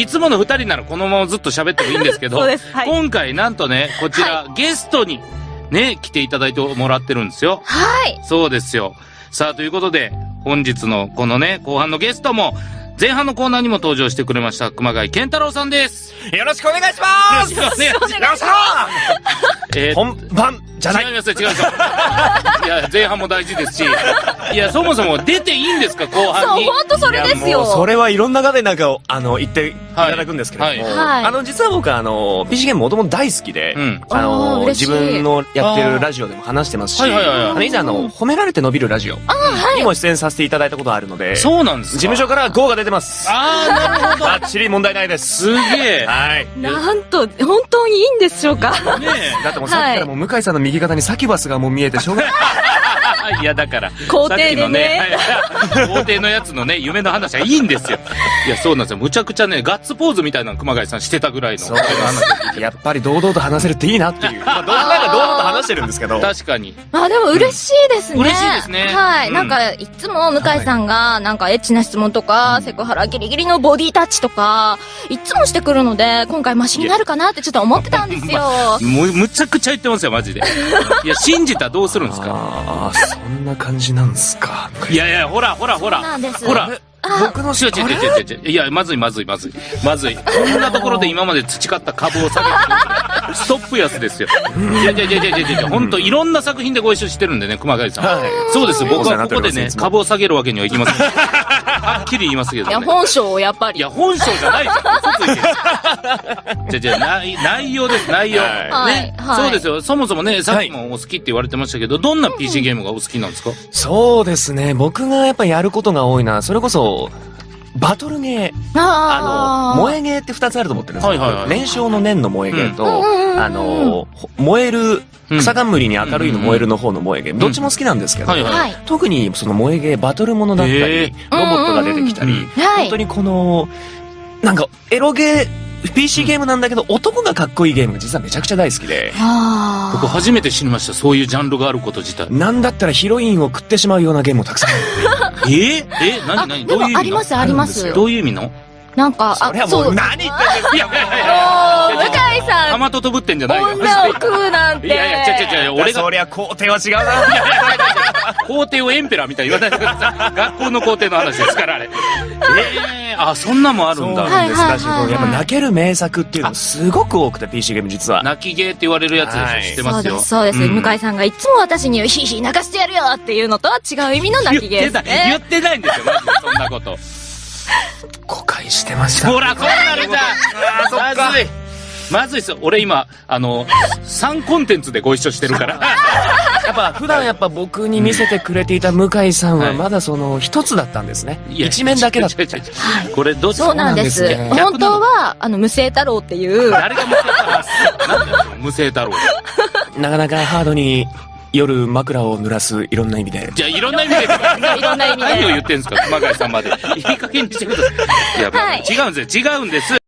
いつもの二人ならこのままずっと喋ってもいいんですけど、そうです。はい。今回なんとね、こちら、ゲストにね、来ていただいてもらってるんですよ。はい。そうですよ。さあ、ということで、本日のこのね、後半のゲストも、前半のコーナーにも登場してくれました、熊谷健太郎さんです。よろしくお願いしますよろしくお願いしますよっしゃえー本番じゃない違いますよ、違いますよ。いや、前半も大事ですし、いや、そもそも出ていいんですか、後半そう、に。ほんとそれですいやもよ。うそれはいろんな方になんか、あの、言っていただくんですけれども、はいはいあの、実は僕はあの、PC ゲームもともと大好きで、うん。あの、自分のやってるラジオでも話してますし、はいはいはいはいあの以前あの、褒められて伸びるラジオにも出演させていただいたことがあるので、事そうなんですか務所から GO が出てます。あー、なるほど。バッチリ問題ないです。すげえ。はい。なんと、本当にいいんでしょうか。ねだってもうさっきからもう向井さんの右右肩にサキュバスがもう見えてしょうがない。え。いや、だから。皇帝でねさっきのね。皇帝のやつのね、夢の話はいいんですよ。いや、そうなんですよ。むちゃくちゃね、ガッツポーズみたいなの熊谷さんしてたぐらいの。やっぱり堂々と話せるっていいなっていう。まあ、堂々と話してるんですけど。確かに。まあでも嬉しいですね。嬉しいですねはい。うんなんか、いつも向井さんが、なんかエッチな質問とか、セクハラギリギリのボディタッチとか、いつもしてくるので、今回マシになるかなってちょっと思ってたんですよ。もう、むちゃくちゃ言ってますよ、マジで。いや、信じたらどうするんですか？ああ、そんな感じなんですか？いやいや、ほら、ほら、ほら。ほら。僕の違う違う違う違う違う。いや、まずいまずいまずい。まずい。こんなところで今まで培った株を下げてる。ストップ安ですよ。いやいやいやいやいやいや、ほんといろんな作品でご一緒してるんでね、熊谷さん。はい。そうです。僕はここでね株を下げるわけにはいきません。はっきり言いますけどいや、ね。本性をやっぱり。いや、本性じゃないじゃん。嘘ついてる。じゃじゃ内内容です、内容。はいね、はいはいそうですよ。そもそもね、さっきもお好きって言われてましたけど、どんな PC ゲームがお好きなんですか？そうですね。僕がやっぱやることが多いのは、それこそ、バトルゲー。ああの、燃えゲーって二つあると思ってるんですよ。はいはいはい燃焼の燃の燃えゲーと、うんうんうんうんあの、ほ燃える、うん草冠に明るいの燃えるの方の燃えゲー。どっちも好きなんですけど、はいはいはい。特にその燃えゲー、バトルものだったへり、ロボットが出てきたり、うんうんはい。本当にこの、なんか、エロゲー、PC ゲームなんだけど、男がかっこいいゲームが実はめちゃくちゃ大好きで、あ僕初めて知りました。そういうジャンルがあること自体。なんだったらヒロインを食ってしまうようなゲームもたくさんある。えー、えあ。何何でどういう意味あります、あります。どういう意味の？なんか、それはもそう何言ってんですかいやいやいやもう、向井さん、玉ととぶってんじゃないよ。女を食うなんて。いやいや、ちゃちゃちゃ、俺がそりゃ工程は違うな。皇帝をエンペラーみたいに言わないでください。学校の皇帝の話ですから、あれ。ええー、あ、そんなもんあるんだ。そうなんです。はいはいはいだし、こうやっぱ泣ける名作っていうのすごく多くて、PC ゲーム実は。泣きゲーって言われるやつでしょ、はい知ってますよ。そうです、そうです。ん向井さんがいつも私に、ヒーヒー泣かしてやるよっていうのとは違う意味の泣き芸言ってない、言ですね。ってないんですよ、マジで、そんなこと。誤解してました。ほら、そうなるじゃんまずい。まずいっすよ。俺今、あの、3コンテンツでご一緒してるから。やっぱ普段やっぱ僕に見せてくれていた向井さんははいまだその一つだったんですね。いや一面だけだった。これどっちそうなんです。そうなんですね本当は、あの、無声太郎っていう、誰が無声太郎なんだよ、無声太郎。なかなかハードに夜枕を濡らすいろんな意味で。じゃあ、いろんな意味で。いろんな意味で何を言ってんすか、熊谷さんまで。いい加減にしてください。いや、違うんですよ。違うんです。